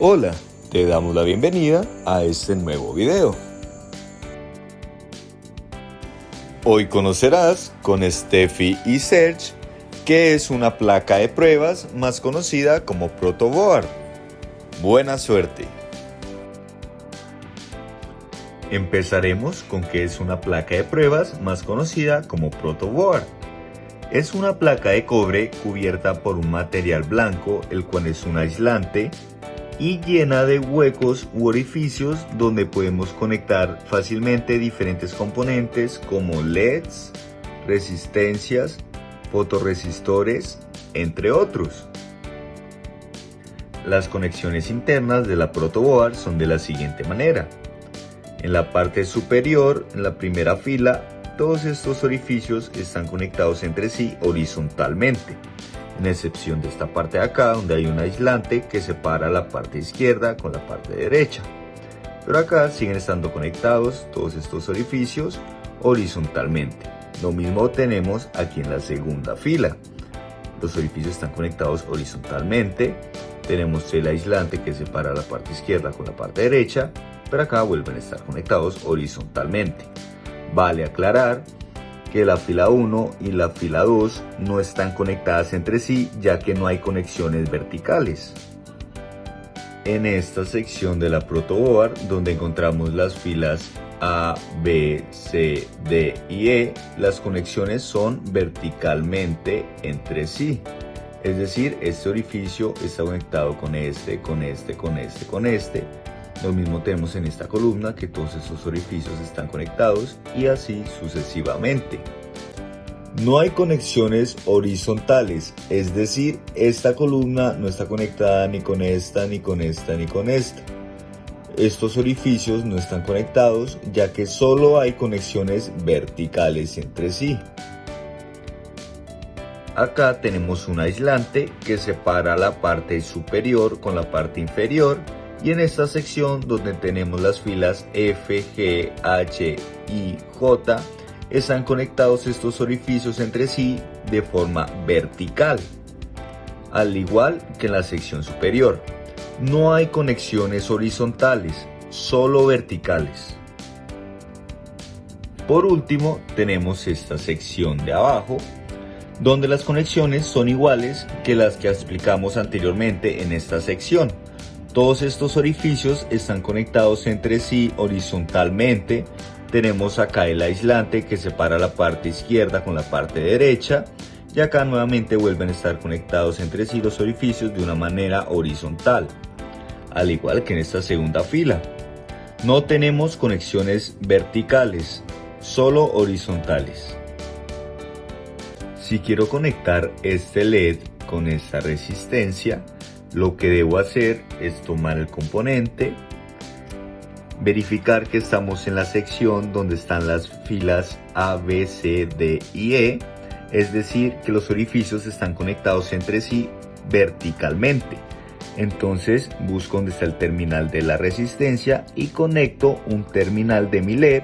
Hola, te damos la bienvenida a este nuevo video. Hoy conocerás con Steffi y Serge qué es una placa de pruebas más conocida como protoboard. Buena suerte. Empezaremos con qué es una placa de pruebas más conocida como protoboard. Es una placa de cobre cubierta por un material blanco, el cual es un aislante y llena de huecos u orificios donde podemos conectar fácilmente diferentes componentes como LEDs, resistencias, fotoresistores, entre otros. Las conexiones internas de la protoboard son de la siguiente manera. En la parte superior, en la primera fila, todos estos orificios están conectados entre sí horizontalmente en excepción de esta parte de acá donde hay un aislante que separa la parte izquierda con la parte derecha. Pero acá siguen estando conectados todos estos orificios horizontalmente. Lo mismo tenemos aquí en la segunda fila. Los orificios están conectados horizontalmente. Tenemos el aislante que separa la parte izquierda con la parte derecha, pero acá vuelven a estar conectados horizontalmente. Vale aclarar que la fila 1 y la fila 2 no están conectadas entre sí ya que no hay conexiones verticales. En esta sección de la protoboard donde encontramos las filas A, B, C, D y E, las conexiones son verticalmente entre sí. Es decir, este orificio está conectado con este, con este, con este, con este lo mismo tenemos en esta columna que todos esos orificios están conectados y así sucesivamente. No hay conexiones horizontales, es decir, esta columna no está conectada ni con esta, ni con esta, ni con esta. Estos orificios no están conectados ya que solo hay conexiones verticales entre sí. Acá tenemos un aislante que separa la parte superior con la parte inferior y en esta sección donde tenemos las filas F, G, H, I, J, están conectados estos orificios entre sí de forma vertical, al igual que en la sección superior. No hay conexiones horizontales, solo verticales. Por último, tenemos esta sección de abajo, donde las conexiones son iguales que las que explicamos anteriormente en esta sección. Todos estos orificios están conectados entre sí horizontalmente. Tenemos acá el aislante que separa la parte izquierda con la parte derecha. Y acá nuevamente vuelven a estar conectados entre sí los orificios de una manera horizontal. Al igual que en esta segunda fila. No tenemos conexiones verticales, solo horizontales. Si quiero conectar este LED con esta resistencia, lo que debo hacer es tomar el componente, verificar que estamos en la sección donde están las filas A, B, C, D y E, es decir, que los orificios están conectados entre sí verticalmente. Entonces busco donde está el terminal de la resistencia y conecto un terminal de mi LED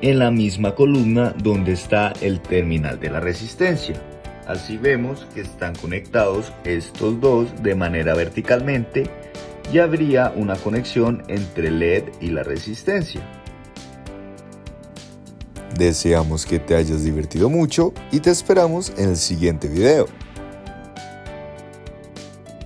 en la misma columna donde está el terminal de la resistencia. Así vemos que están conectados estos dos de manera verticalmente y habría una conexión entre LED y la resistencia. Deseamos que te hayas divertido mucho y te esperamos en el siguiente video.